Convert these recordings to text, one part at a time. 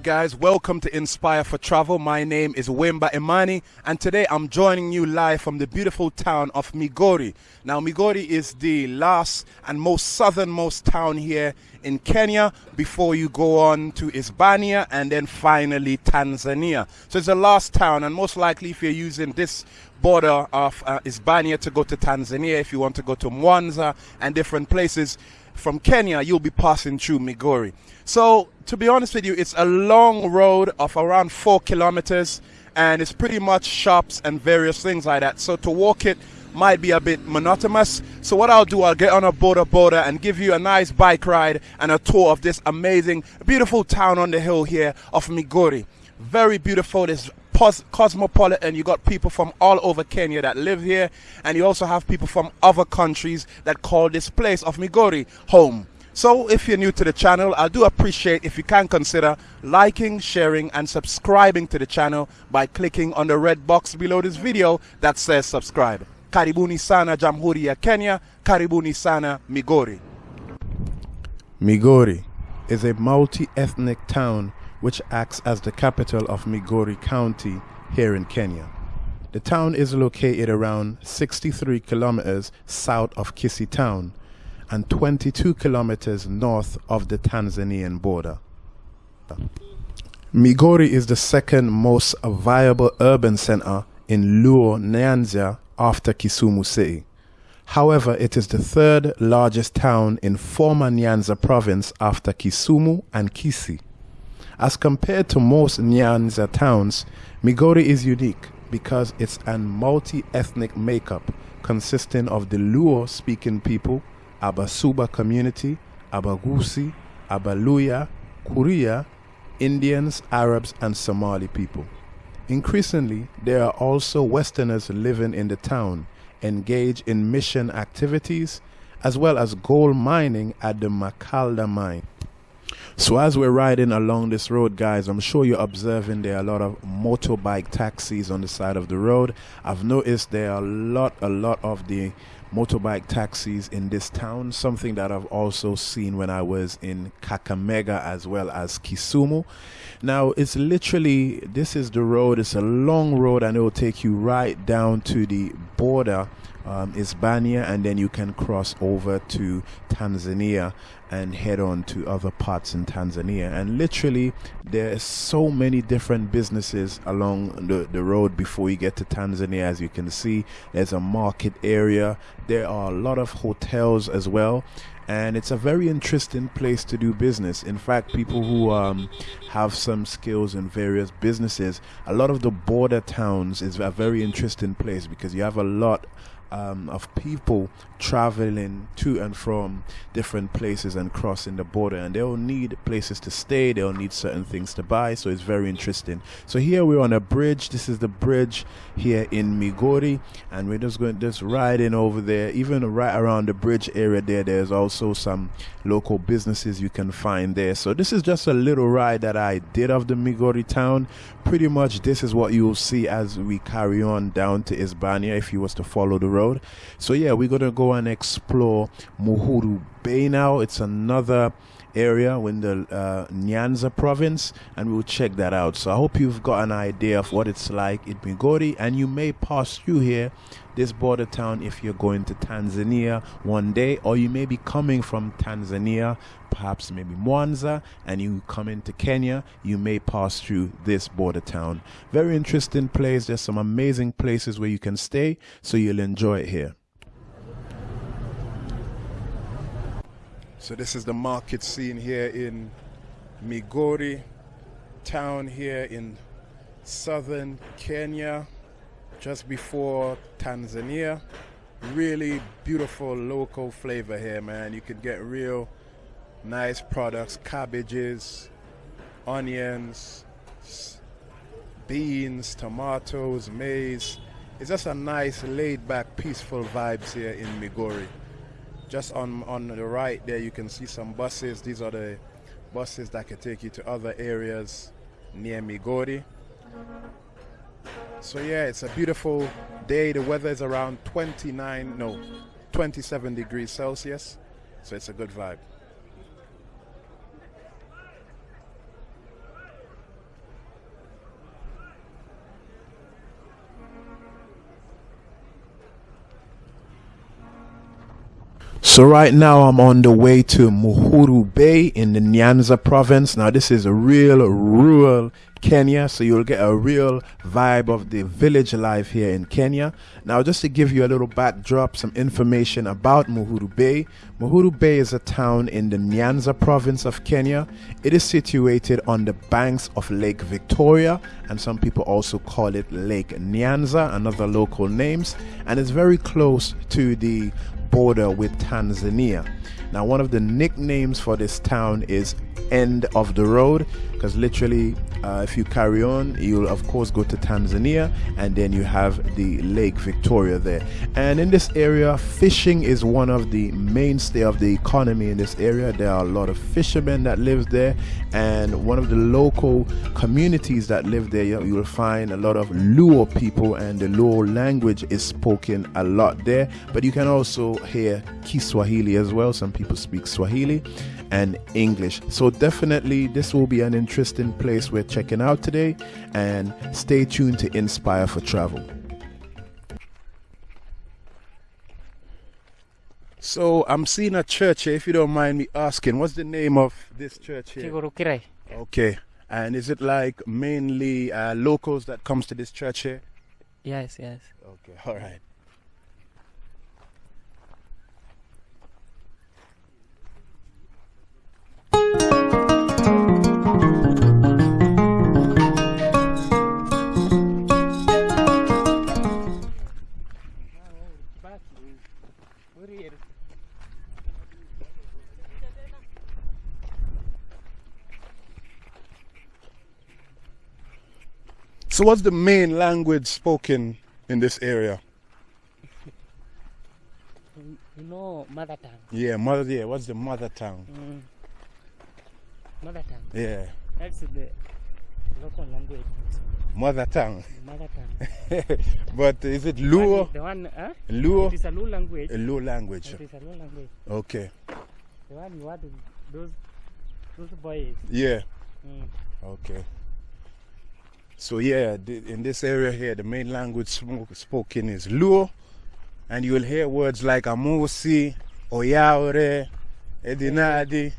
right, guys, welcome to Inspire for Travel. My name is Wimba Imani, and today I'm joining you live from the beautiful town of Migori. Now, Migori is the last and most southernmost town here in Kenya before you go on to Isebania and then finally Tanzania. So it's the last town, and most likely, if you're using this border of uh, Isebania to go to Tanzania, if you want to go to Mwanza and different places from Kenya, you'll be passing through Migori. So, to be honest with you, it's a long road of around four kilometers, and it's pretty much shops and various things like that. So, to walk it might be a bit monotonous. So, what I'll do, I'll get on a boda boda and give you a nice bike ride and a tour of this amazing, beautiful town on the hill here of Migori. Very beautiful. There's cosmopolitan. You got people from all over Kenya that live here, and you also have people from other countries that call this place of Migori home. So if you're new to the channel, I do appreciate if you can consider liking, sharing and subscribing to the channel by clicking on the red box below this video that says subscribe. Karibuni sana Jamhuri ya Kenya, karibuni sana Migori. Migori is a multi-ethnic town which acts as the capital of Migori County here in Kenya. The town is located around 63 kilometers south of Kisii town and 22 kilometers north of the Tanzanian border. Migori is the second most viable urban center in Luo Nyanza after Kisumu City. However, it is the third largest town in former Nyanza province after Kisumu and Kisii. As compared to most Nyanza towns, Migori is unique because it's an multi-ethnic makeup consisting of the Luo-speaking people, Abasuba community, Abagusi, Abaluya, Kuria, Indians, Arabs, and Somali people. Increasingly, there are also Westerners living in the town, engaged in mission activities, as well as gold mining at the Macalder mine. So as we're riding along this road, guys, I'm sure you're observing there are a lot of motorbike taxis on the side of the road. I've noticed there are a lot, a lot of the motorbike taxis in this town, something that I've also seen when I was in Kakamega as well as Kisumu. Now, it's literally, this is the road, it's a long road and it will take you right down to the border um, Isebania, and then you can cross over to Tanzania and head on to other parts in Tanzania. And literally, there are so many different businesses along the, the road before you get to Tanzania. As you can see, there's a market area, there are a lot of hotels as well and it's a very interesting place to do business. In fact, people who um, have some skills in various businesses, a lot of the border towns is a very interesting place because you have a lot um, of people traveling to and from different places and crossing the border. And they'll need places to stay. They'll need certain things to buy. So it's very interesting. So here we're on a bridge. This is the bridge here in Migori. And we're just going just riding over there. Even right around the bridge area there there's also some local businesses you can find there. So this is just a little ride that I did of the Migori town. Pretty much this is what you'll see as we carry on down to Isebania if you was to follow the road so yeah we're gonna go and explore Muhuru Bay now. It's another area in the uh, Nyanza province and we'll check that out. So I hope you've got an idea of what it's like in Migori and you may pass through here this border town if you're going to Tanzania one day or you may be coming from Tanzania perhaps maybe Mwanza and you come into Kenya you may pass through this border town. Very interesting place. There's some amazing places where you can stay so you'll enjoy it here So this is the market scene here in Migori town here in southern Kenya, just before Tanzania. Really beautiful local flavor here, man. You can get real nice products, cabbages, onions, beans, tomatoes, maize. It's just a nice laid back, peaceful vibes here in Migori. Just on, on the right there, you can see some buses. These are the buses that can take you to other areas near Migori. So yeah, it's a beautiful day. The weather is around 29, no, 27 degrees Celsius. So it's a good vibe. So right now I'm on the way to Muhuru Bay in the Nyanza province. Now this is a real rural Kenya, so you'll get a real vibe of the village life here in Kenya. Now just to give you a little backdrop, some information about Muhuru Bay. Muhuru Bay is a town in the Nyanza province of Kenya. It is situated on the banks of Lake Victoria and some people also call it Lake Nyanza and other local names and it's very close to the border with Tanzania. Now, one of the nicknames for this town is End of the Road because literally, uh, if you carry on, you'll of course go to Tanzania and then you have the Lake Victoria there. And in this area, fishing is one of the mainstay of the economy in this area. There are a lot of fishermen that live there, and one of the local communities that live there, you will find a lot of Luo people, and the Luo language is spoken a lot there. But you can also hear Kiswahili as well. Some people speak Swahili and English. So definitely this will be an interesting place we're checking out today and stay tuned to Inspire for Travel. So I'm seeing a church here, if you don't mind me asking. What's the name of this church here? Okay. And is it like mainly uh, locals that comes to this church here? Yes, yes. Okay, all right. So, what's the main language spoken in this area? You know mother tongue. Yeah, mother. Yeah, what's the mother tongue? Mm. Mother tongue. Yeah, That's the local language. mother tongue. Mother tongue. but is it Luo? The one, huh? Luo? It is a Luo language. A Luo language. It is a Luo language. Okay. The one you to, those, those boys. Yeah. Mm. Okay. So yeah, in this area here, the main language spoken is Luo, and you will hear words like Amusi, Oyaore, Edinadi. Eh,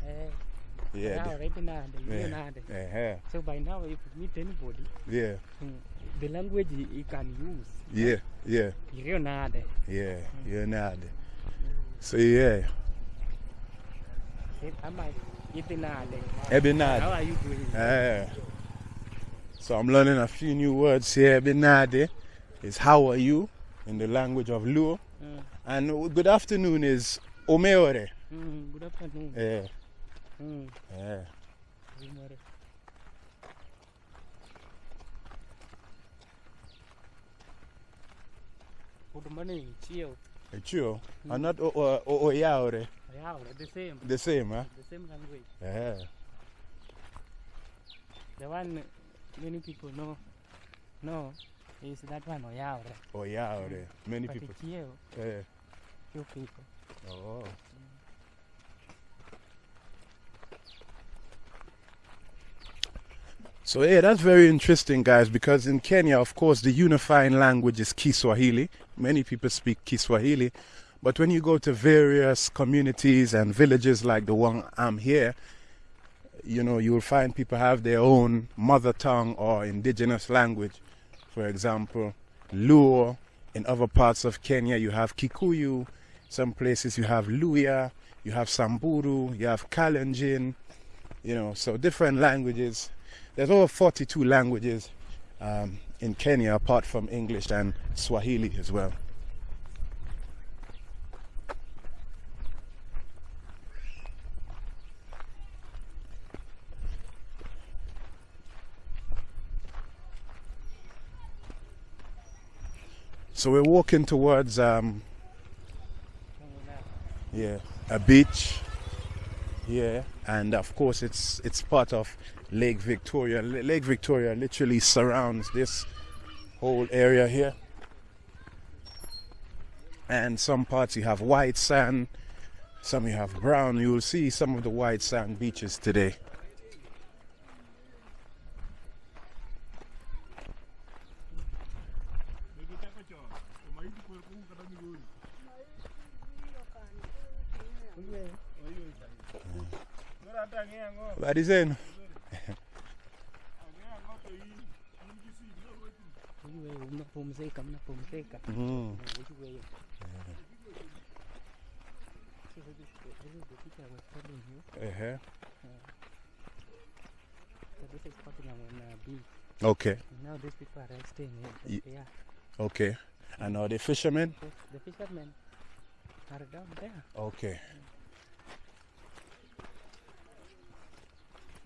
Yeah. now the Yeah. Uh-huh. So by now, if you meet anybody, Yeah. mm, the language you, can use. Yeah. Yeah. You hear now Yeah. You're not. So yeah, Am I now How are you doing? Uh, so I'm learning a few new words here. Ebinadi is how are you in the language of Luo, Mm. and good afternoon is Omeore. Mm, good afternoon. Yeah. Mm. Yeah. Good morning. Good morning, Chio. Chio, and not Oyaore. Yeah, the same. The same, huh? The same language. Yeah. The one many people know, know is that one Oyaure. Oyaore. Many But people. Chio, Yeah. few people. Oh. So yeah, that's very interesting, guys. Because in Kenya, of course, the unifying language is Kiswahili. Many people speak Kiswahili, but when you go to various communities and villages like the one I'm here, you know, you will find people have their own mother tongue or indigenous language. For example, Luo. In other parts of Kenya, you have Kikuyu. Some places you have Luya, you have Samburu, you have Kalenjin. You know, so different languages. There's over 42 languages um, in Kenya apart from English and Swahili as well. So we're walking towards um, yeah a beach. Yeah and of course it's it's part of lake victoria. L- lake victoria literally surrounds this whole area here. And some parts you have white sand some you have brown. You will see some of the white sand beaches today Habari zenu? Mnapumzika, mnapumzika. Okay. Okay. And are they fishermen? The fishermen are down there. Okay.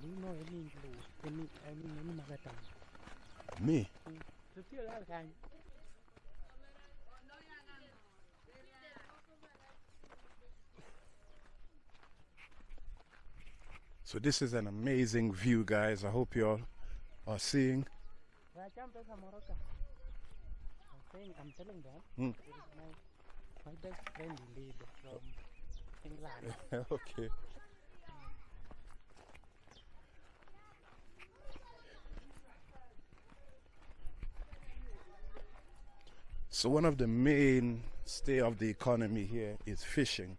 Do you know any any any any tongue? Me? So feel like I So this is an amazing view, guys. I hope you all are seeing. Rachampesa Moroka. I'm saying, I'm telling them, Hmm. my, my best friend indeed from England. okay. So one of the main stay of the economy here is fishing.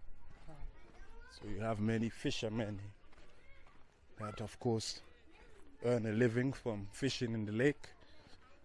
So you have many fishermen that of course earn a living from fishing in the lake.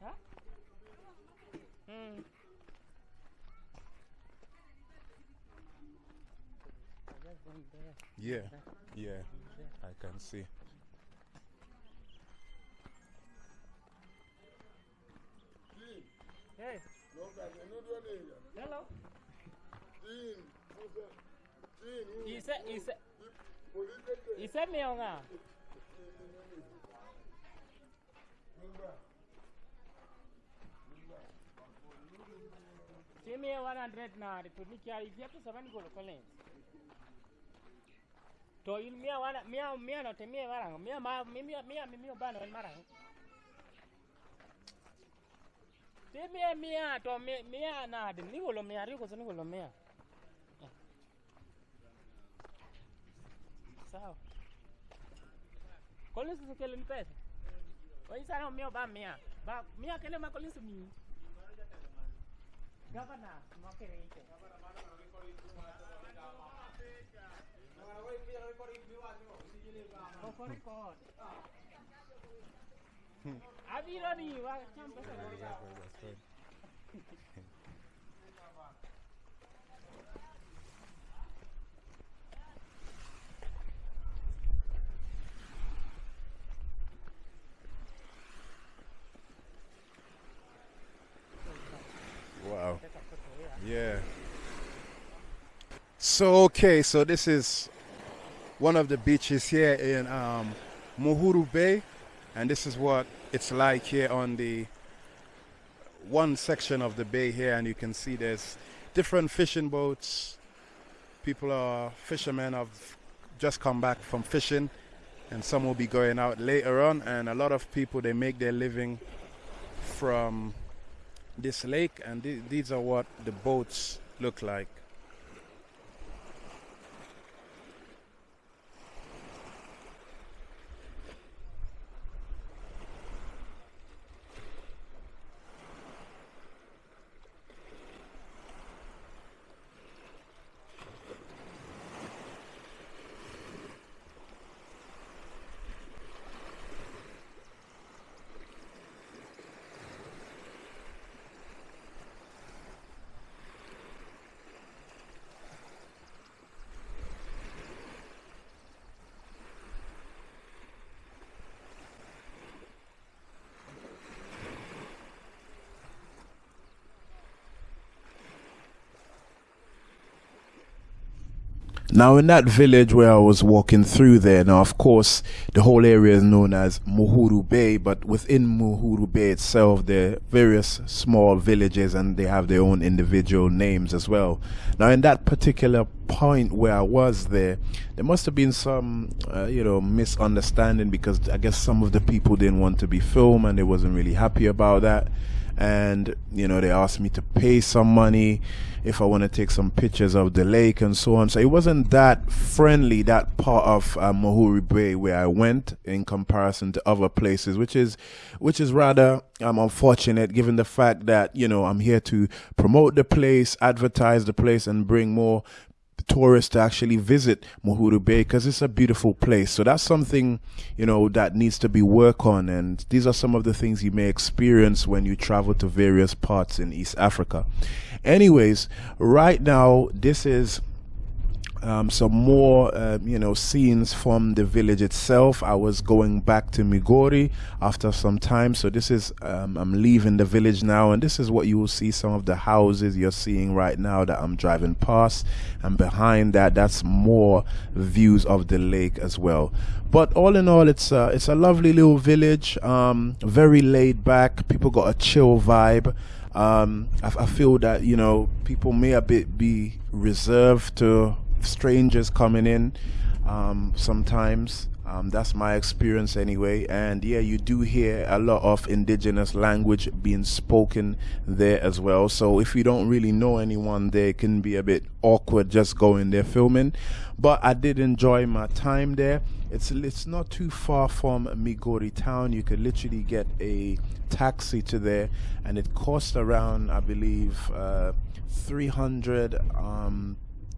nu. Ha? Hmm. I just went there. Yeah, There. yeah, there. I can see. Hey. Hello. Ise ise ise mionga. 100 na ripoti kia ivia tu sabani golo collins. To il mia wana mia mia no te mia varang mia ma mia mia mia bano en marang. Te mia mia to mia na de ni golo mia ri ko ni golo mia. Eh. Sawa. Collins se ni pesa. Oyi sana mia ba mia. Ba mia kele ma Collins. Abi Rani, va, campa. So okay, so this is one of the beaches here in um, Muhuru Bay, and this is what it's like here on the one section of the bay here, and you can see there's different fishing boats. People are fishermen have just come back from fishing, and some will be going out later on. And a lot of people they make their living from this lake, and th- these are what the boats look like. Now, in that village where I was walking through there, now, of course, the whole area is known as Muhuru Bay, but within Muhuru Bay itself, there are various small villages and they have their own individual names as well. Now, in that particular point where I was there, there must have been some, uh, you know, misunderstanding because I guess some of the people didn't want to be filmed and they wasn't really happy about that and you know they asked me to pay some money if I want to take some pictures of the lake and so on. So it wasn't that friendly that part of uh, Muhuru Bay where I went in comparison to other places, which is which is rather um, unfortunate given the fact that you know I'm here to promote the place, advertise the place, and bring more tourists to actually visit Muhuru Bay because it's a beautiful place. So that's something, you know, that needs to be worked on. And these are some of the things you may experience when you travel to various parts in East Africa. Anyways, right now, this is um, some more, uh, you know, scenes from the village itself. I was going back to Migori after some time, so this is um, I'm leaving the village now, and this is what you will see. Some of the houses you're seeing right now that I'm driving past, and behind that, that's more views of the lake as well. But all in all, it's a, it's a lovely little village, um, very laid back. People got a chill vibe. Um, I, I, feel that you know people may a bit be reserved to strangers coming in um, sometimes. Um, that's my experience anyway. And yeah, you do hear a lot of indigenous language being spoken there as well. So if you don't really know anyone there, it can be a bit awkward just going there filming. But I did enjoy my time there. It's it's not too far from Migori town. You could literally get a taxi to there, and it costs around, I believe, uh, 300 um,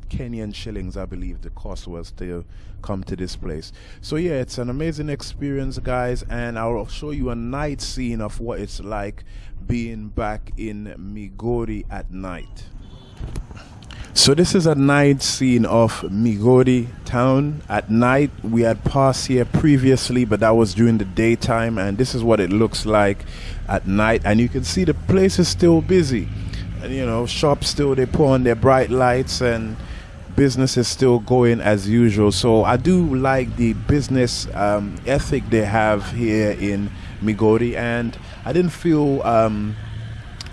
Kenyan shillings, I believe the cost was to come to this place. So yeah, it's an amazing experience, guys, and I'll show you a night scene of what it's like being back in Migori at night. So this is a night scene of Migori town at night. We had passed here previously, but that was during the daytime, and this is what it looks like at night. And you can see the place is still busy. And you know, shops still they put on their bright lights and business is still going as usual. So I do like the business um, ethic they have here in Migori, and I didn't feel um,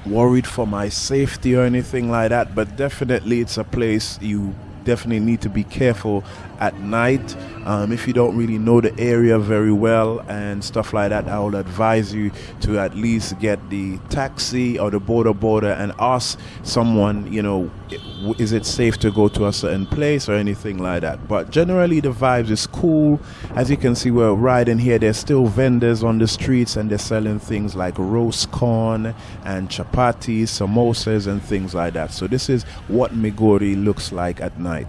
worried for my safety or anything like that. But definitely, it's a place you definitely need to be careful at night. Um, if you don't really know the area very well and stuff like that, I would advise you to at least get the taxi or the border boda and ask someone, you know, is it safe to go to a certain place or anything like that. But generally, the vibes is cool. As you can see, we're riding here. There's still vendors on the streets and they're selling things like roast corn and chapatis, samosas, and things like that. So, this is what Migori looks like at night.